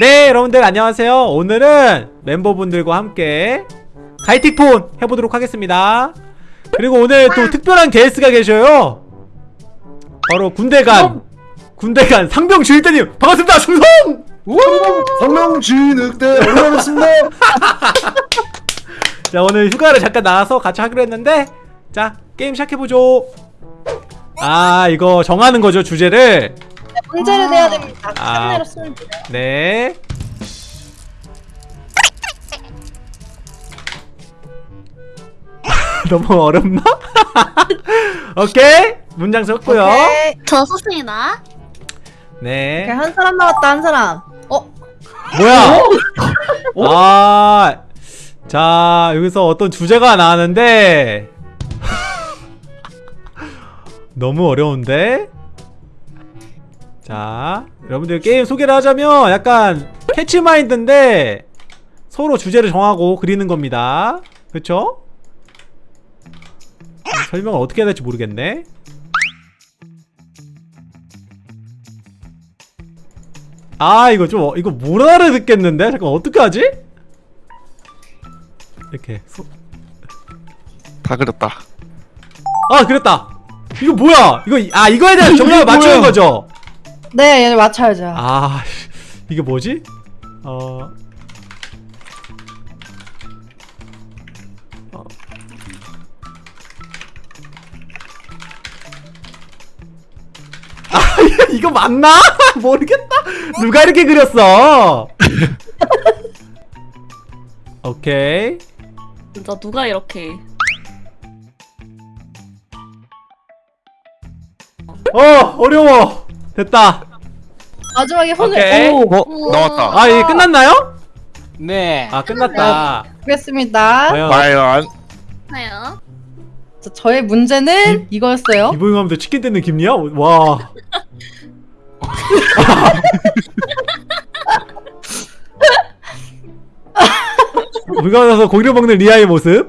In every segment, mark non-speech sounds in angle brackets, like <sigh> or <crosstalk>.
네 여러분들 안녕하세요. 오늘은 멤버분들과 함께 가이틱폰 해보도록 하겠습니다. 그리고 오늘 또 특별한 게스트가 계셔요. 바로 군대간 군대간 상병 주일대님 반갑습니다. 충성! 성명지 늑대 올라왔습니다. 자 오늘 휴가를 잠깐 나와서 같이 하기로 했는데 자 게임 시작해보죠. 아 이거 정하는 거죠 주제를 문제를 내야 됩니다. 아. 카메라 쓰면 돼요. 네 <laughs> 너무 어렵나? <laughs> 오케이 문장 썼고요 오케이. 저 썼습니다. 네 오케이, 한 사람 남았다 한 사람. 어? 뭐야? <laughs> 아, 자 여기서 어떤 주제가 나왔는데 너무 어려운데? 자, 여러분들 게임 소개를 하자면 약간 캐치마인드인데 서로 주제를 정하고 그리는 겁니다. 그쵸? 설명을 어떻게 해야 될지 모르겠네. 아 이거 좀 어- 이거 못 알아듣겠는데 잠깐 어떻게 하지? 이렇게 소... 다 그렸다. 아 그랬다 이거 뭐야 이거 아 이거에 대한 정답을 맞추는? 거죠 네, 얘를 맞춰야죠. 아 이게 뭐지? 어. 어. 아 <laughs> 이거 맞나? <laughs> 모르겠다. 누가 이렇게 그렸어? <laughs> 오케이. 진짜 누가 이렇게? 어 어려워 됐다 마지막에 혼을 오케이. 오, 어 나왔다. 아 이게 끝났나요? 네. 아 끝났다 보겠습니다. 과연 과연 하나요? 자, 저의 문제는 이거였어요. 이보잉 하면서 치킨 뜯는 김리야? 와 <laughs> 물가 나서 고기를 먹는 리아의 모습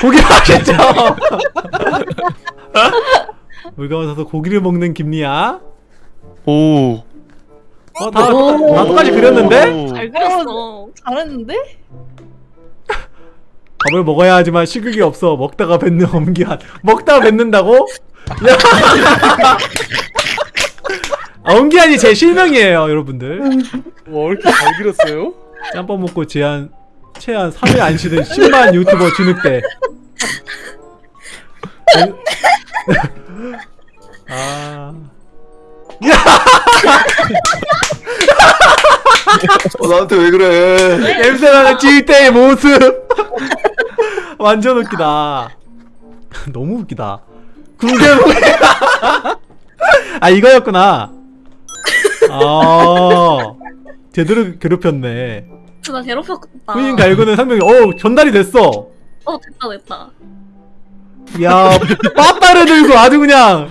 고기 맛있죠? <laughs> 물가 나서 고기를 먹는 김리아 오. 어, 다, 오. 다 똑같이 그렸는데? 오. 잘 그렸어. 잘했는데? 밥을 먹어야 하지만 식욕이 없어 먹다가 뱉는 엄기한 <laughs> 먹다가 뱉는다고? 야. <laughs> 아, 엄기한이 제 실명이에요 여러분들 와, 이렇게 잘 그렸어요? 짬뽕 먹고 제한 최한 3일 안 쉬는 10만 유튜버 진흙대 아. <laughs> 어, 나한테 왜 그래? 냄새나는 찔때의 모습. 완전 웃기다. 너무 웃기다. 궁금해 아 이거였구나. 아 제대로 괴롭혔네. 나 괴롭혔다. 후인 갈구는 상명이 어 전달이 됐어. 어 됐다 됐다. 야 빠빠를 들고 아주 그냥.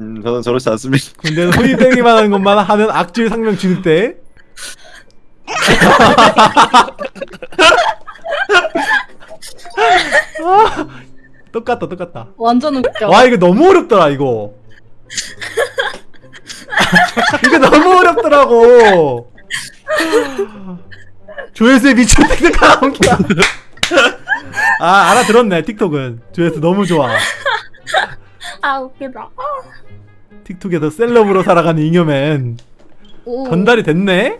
음, 저는 저렇지 않습니다. 군대는 후인 땡기만 하는 것만 하는 악질 상명 진흙대 아, 똑같다 똑같다. 완전 웃겨. 와 이거 너무 어렵더라 이거. 이거 너무 어렵더라고. 조회수에 미친 틱톡 나온다 아 알아들었네 틱톡은 조회수 너무 좋아 아 웃기다. 틱톡에서 셀럽으로 살아가는 잉여맨 오. 전달이 됐네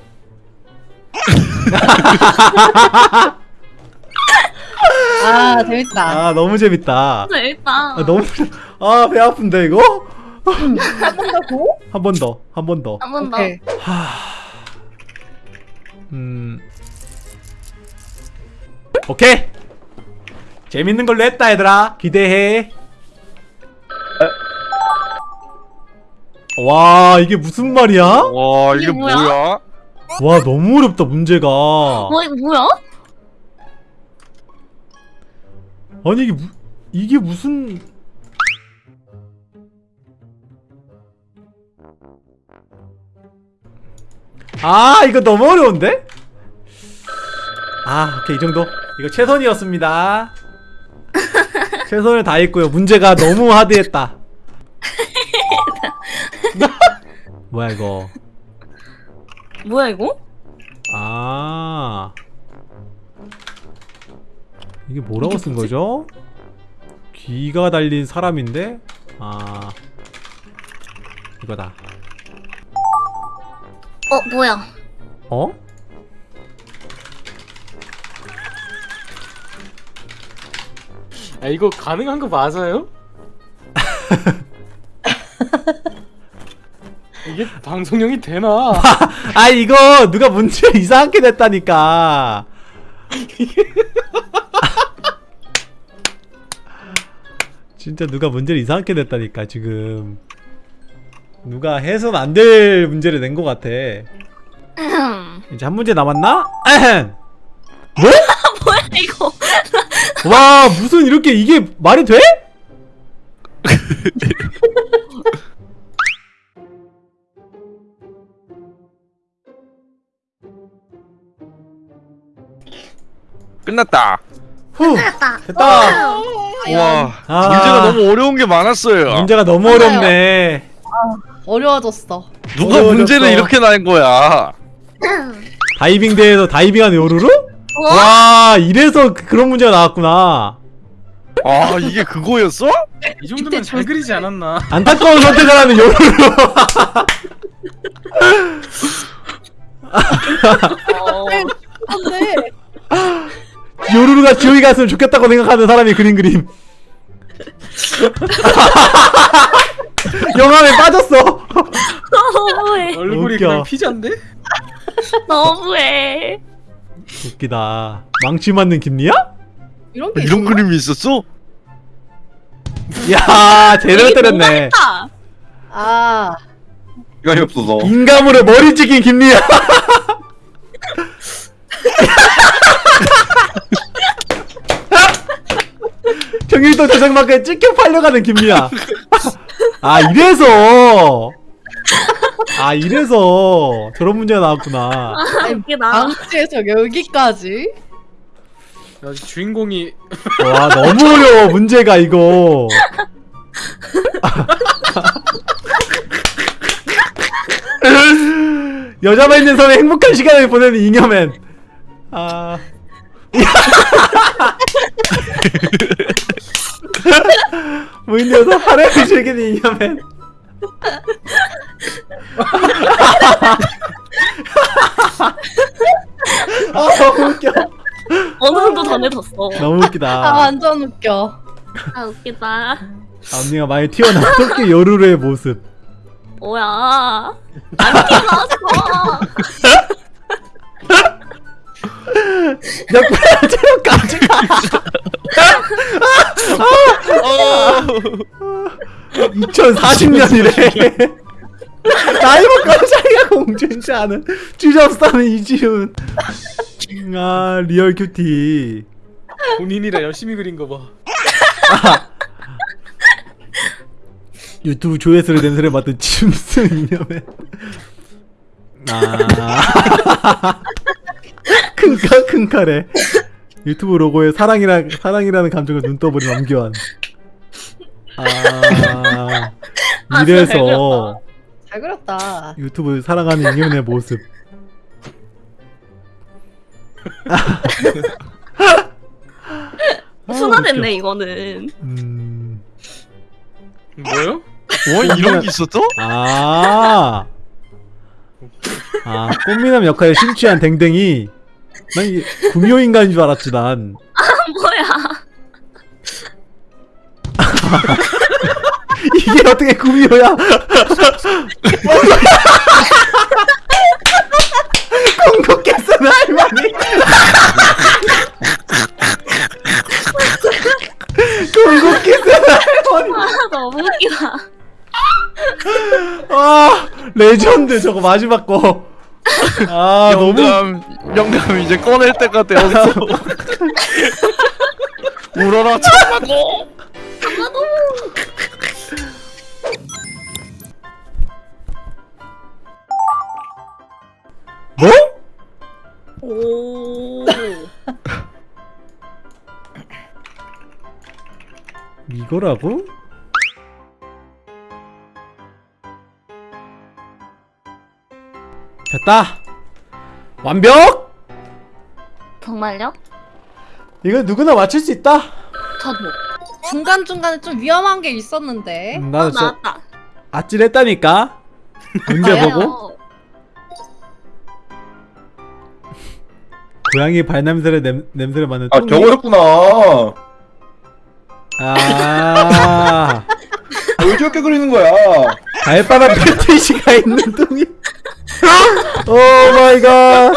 아, 재밌다. 아 너무 재밌다 재밌다. 아 너무 <laughs> 아 배 아픈데 이거 한 번 더 고? 한 번 더 한 번더 한 번 더. 오케이. 음. 오케이. 재밌는 걸로 했다 얘들아. 기대해. 와 이게 무슨 말이야? 와 이게 이게 뭐야? 뭐야? 와 너무 어렵다 문제가. 어 이거 뭐야? 아니 이게 무, 이게 무슨 아 이거 너무 어려운데? 아 오케이 이 정도 이거 최선이었습니다 최선을 다했고요 문제가 너무 하드했다 <laughs> 뭐야 이거 뭐야 이거? 아 이게 뭐라고 쓴 거죠? 귀가 달린 사람인데 아 이거다 어 뭐야? 어? 아 이거 가능한 거 맞아요? <laughs> 이게 방송용이 되나? <laughs> 아 이거 누가 문제 이상하게 냈다니까 <laughs> 진짜 누가 문제를 이상하게 냈다니까 지금 누가 해선 안 될 문제를 낸 것 같아 이제 한 문제 남았나? 뭐? 뭐야 이거? 와 무슨 이렇게 이게 말이 돼? 끝났다. 후 됐다. 됐다 와 아. 문제가 너무 어려운 게 많았어요. 문제가 너무 맞아요. 어렵네 어려워졌어. 누가 어려워졌어. 문제를 이렇게 낸 거야? <clears throat> 다이빙 대회에서 다이빙하는 요루루? 와. 와 이래서 그- 그런 문제가 나왔구나 아 이게 그거였어? 이 정도면 잘 그리지 않았나? 안타까운 선택을 하는 요루루 어. 근데 <laughs> 요루루가 지옥에 갔으면 좋겠다고 생각하는 사람이 그린 그림 <laughs> 영화에 빠졌어 <laughs> 너무해. 얼굴이 웃겨. 그냥 피자인데? 너무해. 웃기다 망치 맞는 김리야? 이런 게 이런? 그림이 있었어? 야 제대로 때렸네 아 시간이 없어서. 인감으로 머리 찍힌 김리야 <laughs> 정일도 대장마크에 찍혀 팔려가는 김리야 아 이래서 아 이래서 저런 문제가 나왔구나 아 웃기다. 방치에서 여기까지. 야, 주인공이 와 너무 어려워 문제가 이거 여자만 있는 섬에 행복한 시간을 보내는 잉여맨 아 <laughs> 무인도에서 하루를 즐기는 잉여맨 아 너무 웃겨 어느 정도 전해졌어. 너무 아 웃기다 완전 웃겨. 아 웃기다. 앞니가 많이 튀어나온 토끼 요루루의 모습 뭐야? 안 티났어. 역할 체력까지 어. 2040년이래. 나이 먹고 자기가 공주인지 아는. 주접사는 이지훈. 아 리얼 큐티. 본인이라 열심히 그린 거 봐. <laughs> 유튜브 조회수를 냄새를 맡은 짐승 이념에. 아. <laughs> 큰칼 큰칼에. 유튜브 로고에 사랑이라 사랑이라는 감정을 눈떠버린 엄교환 아 아, 진짜 잘 이래서 잘 그렸다. 유튜브 사랑하는 이념의 모습 <laughs> 아, 순화됐네 웃겨. 이거는. 음... 뭐요? 와 <laughs> 이런 게 있었어? 아, 아 꽃미남 역할에 심취한 댕댕이 난 이게 구미호 인간인 줄 알았지 난 뭐야? 이게 어떻게 구미호야 궁극기 쓰는 할머니 아 너무 웃기다. 아 레전드 저거 마지막 거아 너무 영감 영감 이제 꺼낼 때가 되었어. <laughs> 울어라 참마고. 뭐? 오. 이거라고? 됐다 완벽? 정말요? 이거 누구나 맞출 수 있다. 저도. 중간 중간에 좀 위험한 게 있었는데. 음, 어, 나도 진짜 나왔다. 아찔했다니까. 나요? 보고 어, 고양이 발냄새를 냄, 냄새를 맡는 아. 저거였구나. <laughs> 아 왜 저렇게 그리는 거야? 발바닥 <laughs> 패티시가 있는 똥이. 오 마이 갓. <laughs>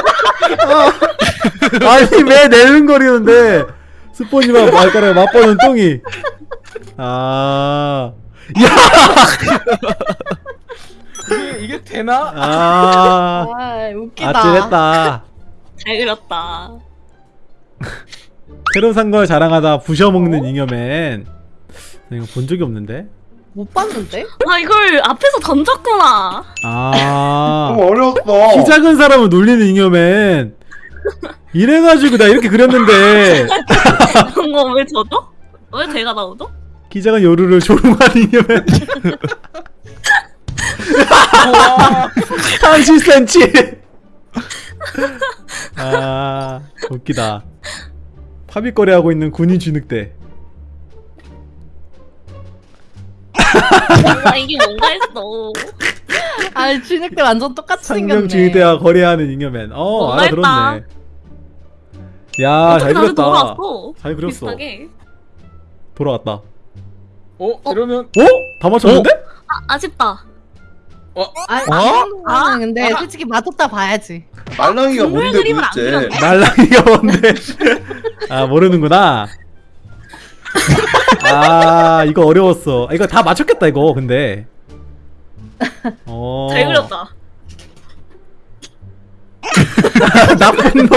아, 아니 왜 내는 거리는데 스폰지만 발가락에 맛보는 똥이. 아. 이게 이게 되나? 아. 아, 웃기다. 아찔했다. 잘 그렸다. 새로 산 걸 자랑하다 부셔먹는 잉여맨. 나 이거 본 적이 없는데. 못 봤는데? 아 이걸 앞에서 던졌구나. 아. 너무 어려웠어. 키 작은 사람을 놀리는 잉여맨. 이래가지고 나 이렇게 그렸는데 그런 거왜 저죠? 왜 제가 나오죠? 키 작은 요루를 조롱한 잉여맨. 30cm. 아 웃기다. 파비거리 하고 있는 군인 진흙대. 뭔가 이게 뭔가 했어. 아, 진흙대 완전 똑같이 상경 생겼네. 진흙대와 거래하는 잉여맨. 어 뭔가 알아들었네. 야잘 어떻게 다시 그렸다. 돌아왔어. 잘 그렸어. 비슷하게. 돌아왔다. 어 이러면 어? 다 맞췄는데? 아 아쉽다. 아, 어? 아, 근데 솔직히 맞았다 봐야지. 말랑이가 동물 뭔데 그림을 안 도대체? 그렸네. 말랑이가 뭔데? 아 모르는구나. <laughs> 아 이거 어려웠어. 아, 이거 다 맞췄겠다 이거 근데. 어. <laughs> 잘 그렸다. <laughs> 나쁜 놈.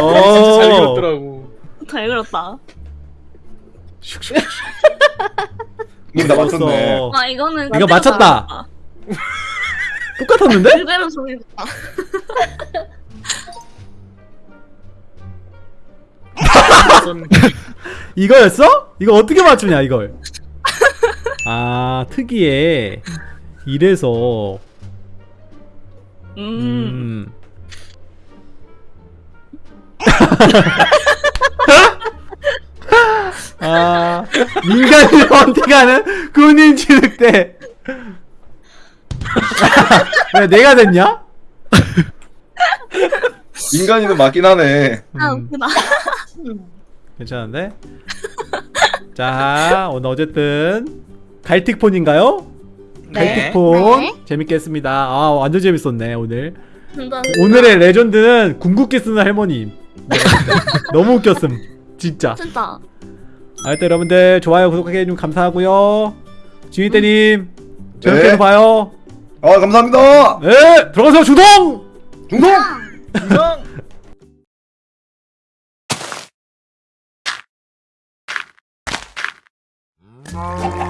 어. 진짜 잘 그렸더라고. 잘 그렸다. <laughs> 이거 다 맞췄네. 어. 아 이거는 이거 맞췄다. 똑같았는데? 그대로 정해줬다. <laughs> 이거였어? 이거 어떻게 맞추냐 이걸? <laughs> 아 특이해. 이래서 음. 음. <laughs> 아 인간을 선택하는 군인 진흙대. 왜 내가 됐냐? 인간이는 맞긴 하네. 아 음, 웃기다. <laughs> 괜찮은데? 자 오늘 어쨌든 갈틱폰인가요? 네. 갈틱폰 네. 재밌게 했습니다. 아 완전 재밌었네 오늘. 오늘의 레전드는 궁극기 쓰는 할머니. 네, <laughs> 너무 웃겼음. 진짜. 진짜. 아, 일단 여러분들 좋아요 구독하게 해주면 감사하고요. 지휘대님 저녁에 네. 또 봐요. 아 감사합니다. 네 들어가세요 주동. 중동. 이상. Oh.